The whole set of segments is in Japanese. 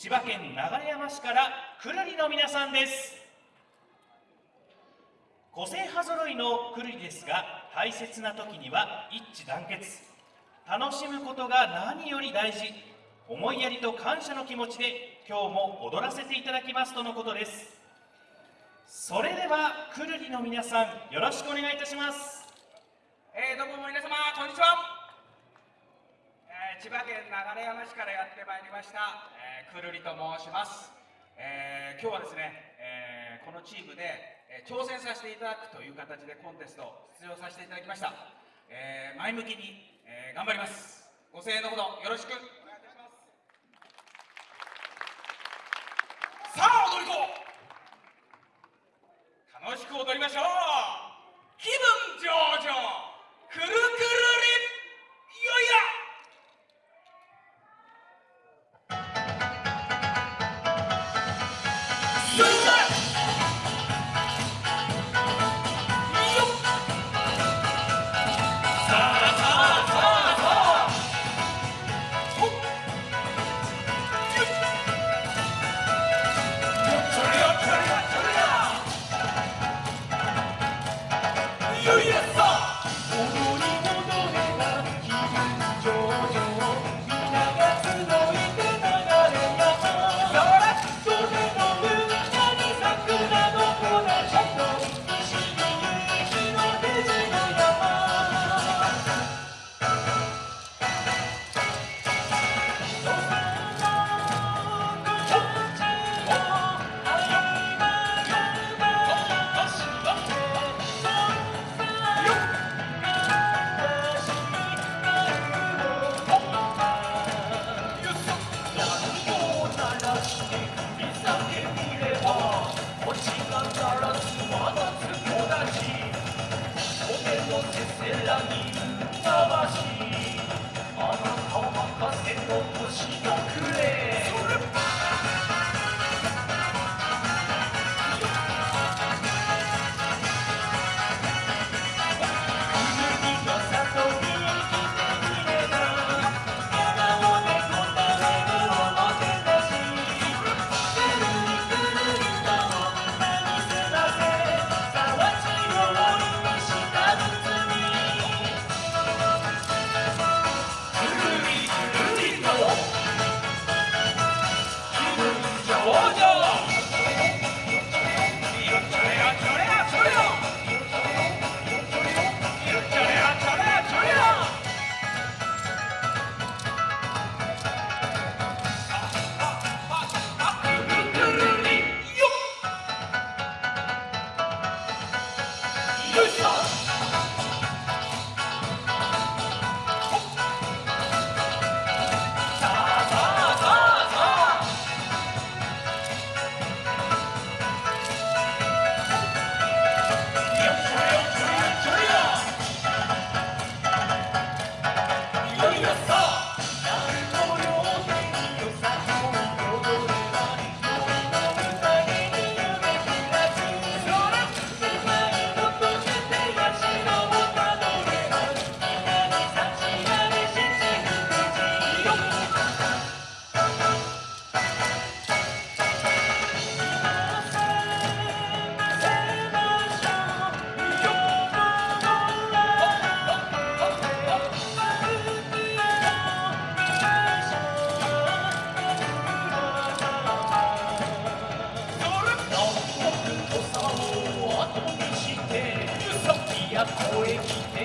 千葉県流山市からくるりの皆さんです。個性派揃いのくるりですが大切な時には一致団結。楽しむことが何より大事。思いやりと感謝の気持ちで今日も踊らせていただきますとのことです。それではくるりの皆さんよろしくお願いいたします。えー、どうも皆様こんにちは、千葉県流山市からやってまいりました、えー、くるりと申します、えー、今日はですね、えー、このチームで、えー、挑戦させていただくという形でコンテスト出場させていただきました、えー、前向きに、えー、頑張ります。ご声援のほどよろしく。お願いいたします。さあ踊り子。楽しく踊りましょう。星が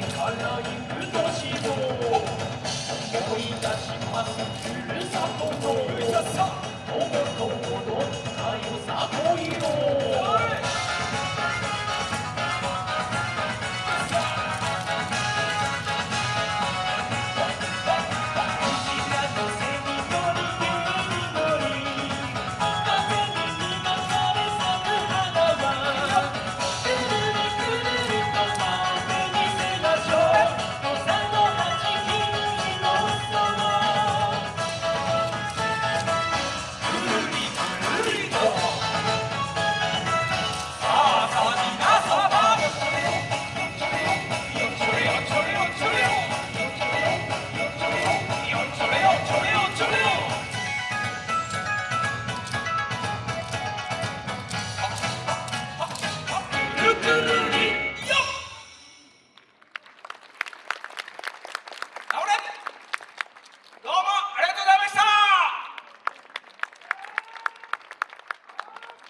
から行く年う